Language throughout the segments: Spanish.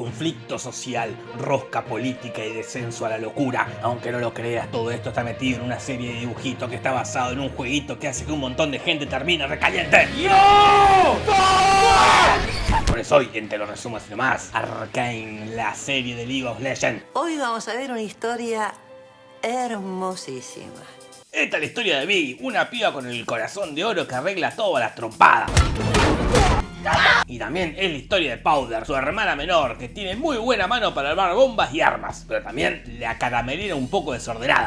conflicto social, rosca política y descenso a la locura. Aunque no lo creas, todo esto está metido en una serie de dibujitos que está basado en un jueguito que hace que un montón de gente termine recaliente. ¡Yo! Por eso hoy, en Te lo resumo así nomás, Arcane, la serie de League of Legends. Hoy vamos a ver una historia hermosísima. Esta es la historia de Vi, una piba con el corazón de oro que arregla todas las trompadas. Y también es la historia de Powder, su hermana menor, que tiene muy buena mano para armar bombas y armas, pero también la caramelera un poco desordenada.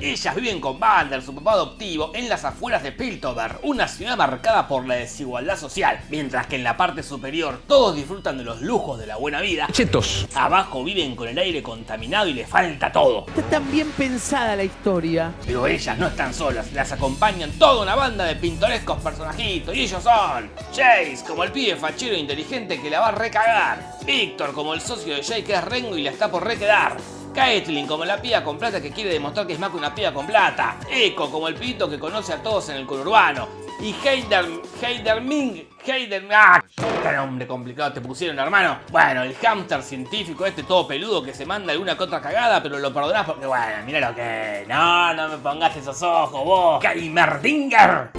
Ellas viven con Vander, su papá adoptivo, en las afueras de Piltover, una ciudad marcada por la desigualdad social, mientras que en la parte superior todos disfrutan de los lujos de la buena vida. Chetos. Abajo viven con el aire contaminado y les falta todo. Está tan bien pensada la historia. Pero ellas no están solas, las acompañan toda una banda de pintorescos personajitos y ellos son Chase, como el pibe fachero e inteligente que la va a recagar, Víctor, como el socio de Jay que es Rengo y la está por requedar, Caitlyn como la piba con plata que quiere demostrar que es más que una piba con plata. Echo como el pito que conoce a todos en el conurbano. Y Heider, Heider Ming, Heider... ¡Ah! ¡Qué nombre complicado te pusieron, hermano! Bueno, el hámster científico este todo peludo que se manda alguna que otra cagada, pero lo perdonás porque, bueno, mira lo que... No, no me pongas esos ojos, vos. ¡Kaimerdinger!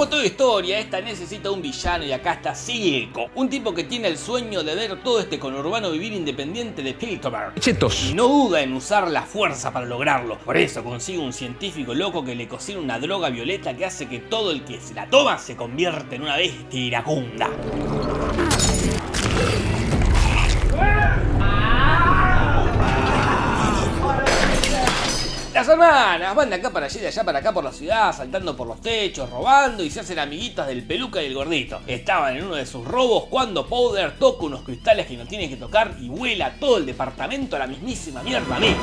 Como toda historia, esta necesita un villano y acá está Silco, un tipo que tiene el sueño de ver todo este conurbano vivir independiente de Piltover. Chetos. Y no duda en usar la fuerza para lograrlo. Por eso consigue un científico loco que le cocina una droga violeta que hace que todo el que se la toma se convierta en una bestia iracunda. Las hermanas van de acá para allá y de allá para acá por la ciudad, saltando por los techos, robando y se hacen amiguitas del peluca y el gordito. Estaban en uno de sus robos cuando Powder toca unos cristales que no tiene que tocar y vuela todo el departamento a la mismísima mierda a mí.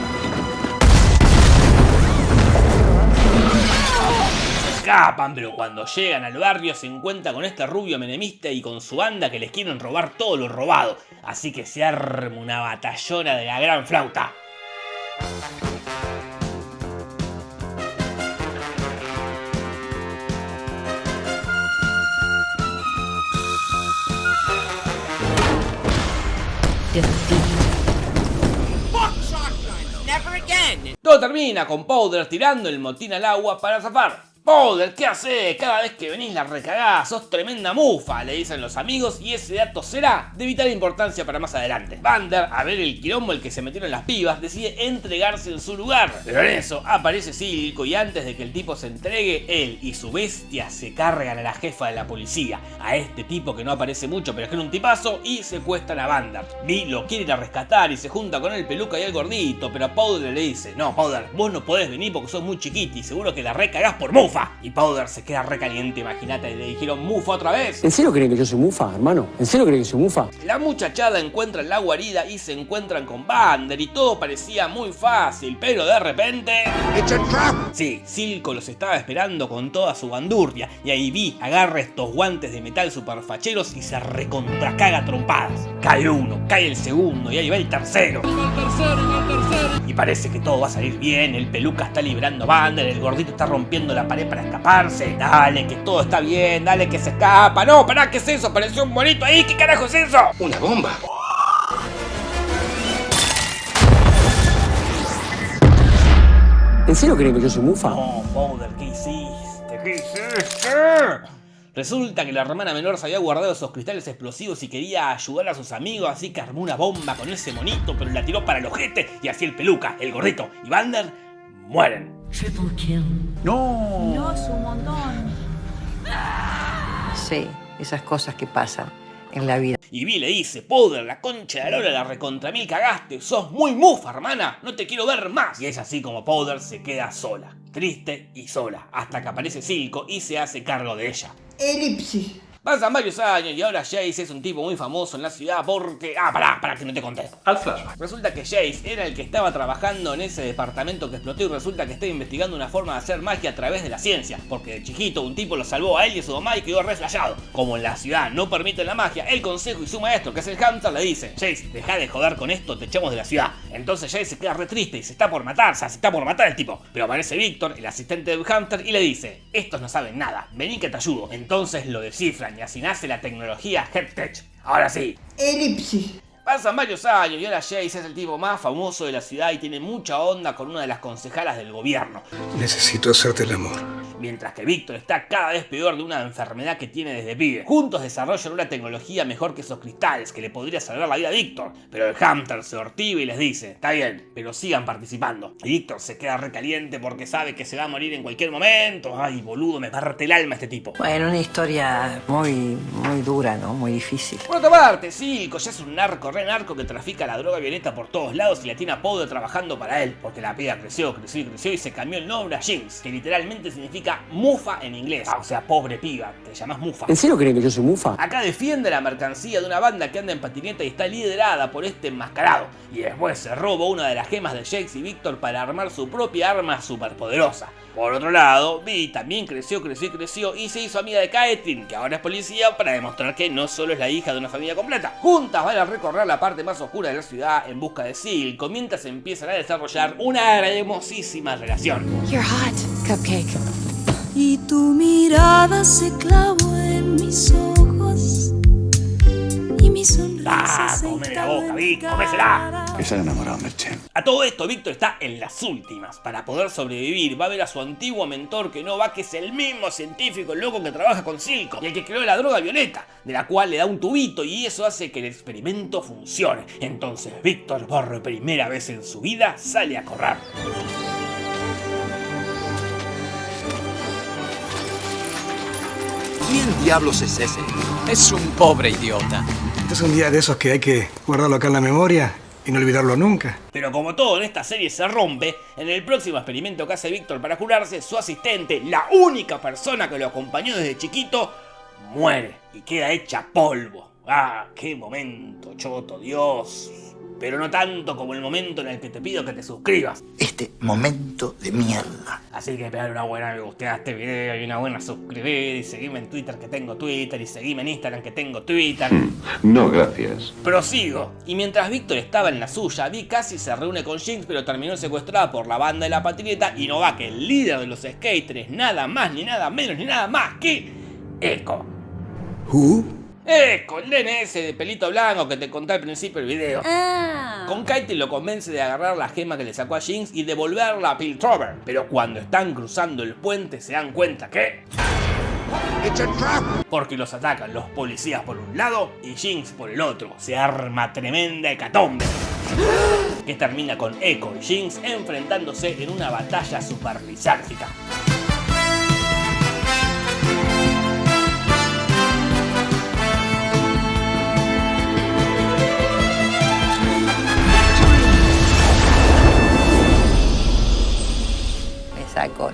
Se escapan, pero cuando llegan al barrio se encuentran con este rubio menemista y con su banda que les quieren robar todo lo robado. Así que se arma una batallona de la gran flauta. Todo termina con Powder tirando el motín al agua para zafar. Powder, ¿qué haces? Cada vez que venís la recagás, sos tremenda mufa, le dicen los amigos y ese dato será de vital importancia para más adelante. Vander, a ver el quilombo el que se metieron las pibas, decide entregarse en su lugar. Pero en eso aparece Silco y antes de que el tipo se entregue, él y su bestia se cargan a la jefa de la policía, a este tipo que no aparece mucho pero es que era un tipazo, y secuestran a Vander. Vi lo quiere ir a rescatar y se junta con el peluca y el gordito, pero Powder le dice, no Powder, vos no podés venir porque sos muy chiquito y seguro que la recagás por mufa. Y Powder se queda recaliente, imagínate, le dijeron Mufa otra vez. ¿En serio creen que yo soy mufa, hermano? ¿En serio creen que soy mufa? La muchachada encuentra la guarida y se encuentran con Vander y todo parecía muy fácil, pero de repente... Sí, Silco los estaba esperando con toda su bandurria y ahí vi agarra estos guantes de metal superfacheros y se recontracaga trompadas. Cae uno, cae el segundo y ahí va el tercero. Y parece que todo va a salir bien, el peluca está librando a Vander, el gordito está rompiendo la pared para escaparse. Dale, que todo está bien, dale que se escapa. No, pará, ¿qué es eso? Apareció un bonito ahí, ¿qué carajo es eso? Una bomba. ¿En serio creen que yo soy mufa? No, Powder, ¿qué hiciste? ¿Qué hiciste? Resulta que la hermana menor se había guardado esos cristales explosivos y quería ayudar a sus amigos, así que armó una bomba con ese monito, pero la tiró para el ojete y así el peluca, el gordito y Vander mueren. No. No es un montón. Sí, esas cosas que pasan en la vida. Y Vi le dice, Powder, la concha de la la recontra mil cagaste, sos muy mufa, hermana, no te quiero ver más. Y es así como Powder se queda sola, triste y sola, hasta que aparece Silco y se hace cargo de ella. Elipsis. Pasan varios años y ahora Jace es un tipo muy famoso en la ciudad porque... Ah, pará, pará, que no te conté. Al flashback. Resulta que Jace era el que estaba trabajando en ese departamento que explotó y resulta que estaba investigando una forma de hacer magia a través de la ciencia. Porque de chiquito un tipo lo salvó a él y a su mamá y quedó reflejado. Como en la ciudad no permiten la magia, el consejo y su maestro, que es el hamster, le dice Jace, deja de joder con esto, te echamos de la ciudad. Entonces Jay se queda re triste y se está por matar, o sea, se está por matar el tipo. Pero aparece Víctor, el asistente de Hunter, y le dice, estos no saben nada, vení que te ayudo. Entonces lo descifran y así nace la tecnología HeadTech. Ahora sí. Elipsis. Pasan varios años y ahora Jace es el tipo más famoso de la ciudad y tiene mucha onda con una de las concejalas del gobierno. Necesito hacerte el amor mientras que Víctor está cada vez peor de una enfermedad que tiene desde pibe. Juntos desarrollan una tecnología mejor que esos cristales que le podría salvar la vida a Víctor, pero el Hunter se ortiva y les dice, está bien, pero sigan participando. Y Víctor se queda recaliente porque sabe que se va a morir en cualquier momento. Ay, boludo, me parte el alma este tipo. Bueno, una historia muy, muy dura, ¿no? Muy difícil. Por otra parte, Silco ya es un narco, re narco que trafica la droga violeta por todos lados y la tiene a Podo trabajando para él, porque la pega creció, creció y creció y se cambió el nombre a Jinx, que literalmente significa Mufa en inglés. Ah, o sea, pobre piba, te llamas Mufa. ¿En serio creen que yo soy Mufa? Acá defiende la mercancía de una banda que anda en patineta y está liderada por este enmascarado. Y después se roba una de las gemas de Jax y Víctor para armar su propia arma superpoderosa. Por otro lado, Vi también creció, creció y creció y se hizo amiga de Kaetrin, que ahora es policía, para demostrar que no solo es la hija de una familia completa. Juntas van a recorrer la parte más oscura de la ciudad en busca de Silk, mientras empiezan a desarrollar una hermosísima relación. You're hot, Cupcake y tu mirada se clavó en mis ojos y mi sonrisa ¡Ah! ¡Come la boca, Vic! ¡Comésela! Esa enamorado, Merchen. A todo esto, Víctor está en las últimas. Para poder sobrevivir, va a ver a su antiguo mentor que no va, que es el mismo científico loco que trabaja con Silco y el que creó la droga violeta, de la cual le da un tubito y eso hace que el experimento funcione. Entonces, Víctor, por primera vez en su vida, sale a correr. ¿Quién diablos es ese? Es un pobre idiota. Este es un día de esos que hay que guardarlo acá en la memoria y no olvidarlo nunca. Pero como todo en esta serie se rompe, en el próximo experimento que hace Víctor para curarse, su asistente, la única persona que lo acompañó desde chiquito, muere y queda hecha polvo. ¡Ah, qué momento, choto, Dios! Pero no tanto como el momento en el que te pido que te suscribas. Este momento de mierda. Así que pegar una buena me guste a este video y una buena suscribir y seguime en Twitter que tengo Twitter y seguime en Instagram que tengo Twitter. Mm, no, gracias. Prosigo. Y mientras Víctor estaba en la suya, Vi casi se reúne con Jinx pero terminó secuestrada por la banda de la patineta y no va que el líder de los skaters, nada más ni nada menos ni nada más que Echo. ¿Who? ¡Eh! Con el DNS de pelito blanco que te conté al principio del video. Ah. Con Katie lo convence de agarrar la gema que le sacó a Jinx y devolverla a Piltrover. Pero cuando están cruzando el puente se dan cuenta que... Porque los atacan los policías por un lado y Jinx por el otro. Se arma tremenda hecatombe. Que termina con Echo y Jinx enfrentándose en una batalla super lisárgica.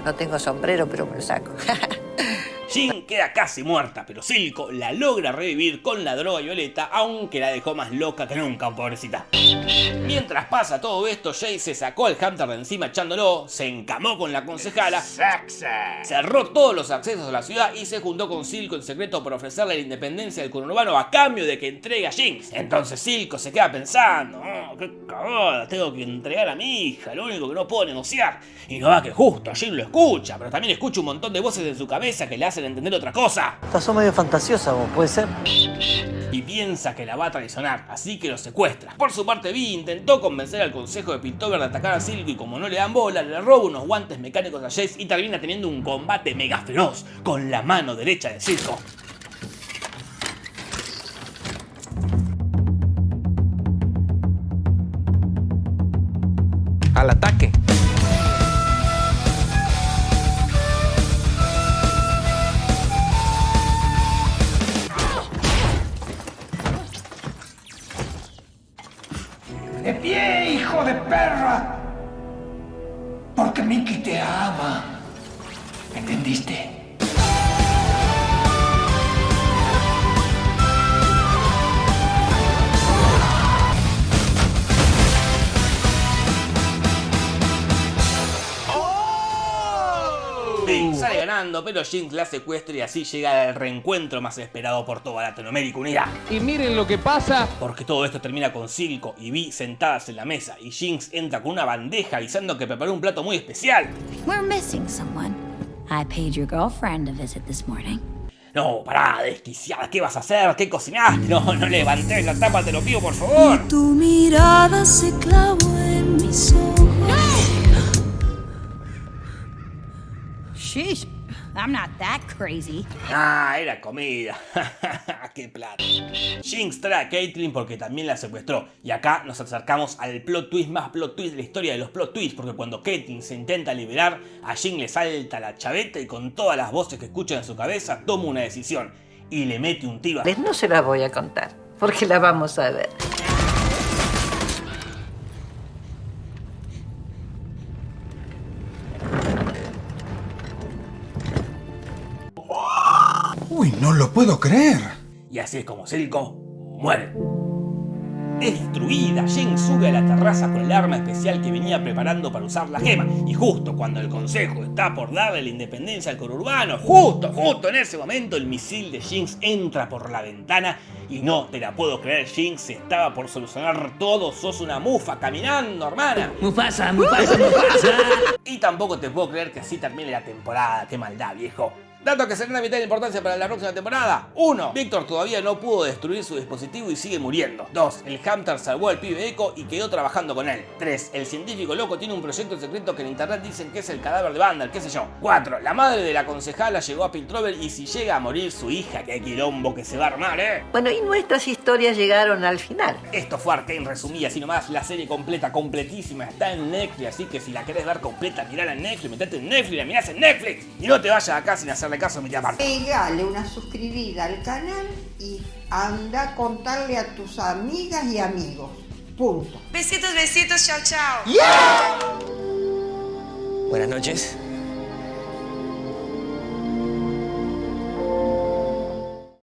No tengo sombrero, pero me lo saco. Jin queda casi muerta, pero Silco la logra revivir con la droga violeta, aunque la dejó más loca que nunca, pobrecita. Mientras pasa todo esto, Jay se sacó al Hunter de encima echándolo, se encamó con la concejala, cerró todos los accesos a la ciudad y se juntó con Silco en secreto para ofrecerle la independencia del conurbano a cambio de que entregue a Jinx. Entonces Silco se queda pensando, oh, qué cagada, tengo que entregar a mi hija, lo único que no puedo negociar. Y no va que justo, Jin lo escucha, pero también escucha un montón de voces en su cabeza que le hacen entender otra cosa. Estás medio fantasiosa vos, ¿puede ser? Y piensa que la va a traicionar, así que lo secuestra. Por su parte, Vi intentó convencer al consejo de Piltover de atacar a Silco y como no le dan bola, le roba unos guantes mecánicos a Jace y termina teniendo un combate mega feroz con la mano derecha de Silco. Al ataque. Porque Mickey te ama. ¿Entendiste? Escapando, pero Jinx la secuestra y así llega el reencuentro más esperado por toda Latinoamérica Unida. Y miren lo que pasa. Porque todo esto termina con Silco y Vi sentadas en la mesa y Jinx entra con una bandeja avisando que preparó un plato muy especial. We're missing someone. I paid your girlfriend a visit this morning. No, pará, desquiciada, ¿qué vas a hacer? ¿Qué cocinaste? No, no levantes la tapa, te lo pido por favor. Tu mirada se clavó en mis ojos. Sheesh, I'm not that crazy. Ah, era comida. ¡Qué plata! Jinx trae a Caitlyn porque también la secuestró. Y acá nos acercamos al plot twist más plot twist de la historia de los plot twists. Porque cuando Caitlyn se intenta liberar, a Jinx le salta la chaveta y con todas las voces que escucha en su cabeza toma una decisión. Y le mete un tiro a... No se la voy a contar, porque la vamos a ver. Puedo creer. Y así es como Silco muere. Destruida, Jinx sube a la terraza con el arma especial que venía preparando para usar la gema. Y justo cuando el consejo está por darle la independencia al conurbano, justo, justo en ese momento el misil de Jinx entra por la ventana y no te la puedo creer, Jinx estaba por solucionar todo, sos una mufa caminando, hermana. Mufasa, Mufasa, Mufasa. Y tampoco te puedo creer que así termine la temporada, qué maldad, viejo. Datos que serán de de importancia para la próxima temporada. 1. Víctor todavía no pudo destruir su dispositivo y sigue muriendo. 2. El Hamster salvó al pibe Echo y quedó trabajando con él. 3. El científico loco tiene un proyecto secreto que en internet dicen que es el cadáver de Vandal, qué sé yo. 4. La madre de la concejala llegó a Piltrover y si llega a morir su hija, qué quilombo que se va a armar, eh. Bueno, y nuestras historias llegaron al final. Esto fue Arkane resumida, así nomás, la serie completa, completísima, está en Netflix, así que si la querés ver completa, mirala en Netflix, metete en Netflix, la mirás en Netflix. Y no te vayas acá sin hacerle caso tía Marta. Pegale una suscribida al canal y anda a contarle a tus amigas y amigos. Punto. Besitos, besitos, chao, chao. Buenas noches.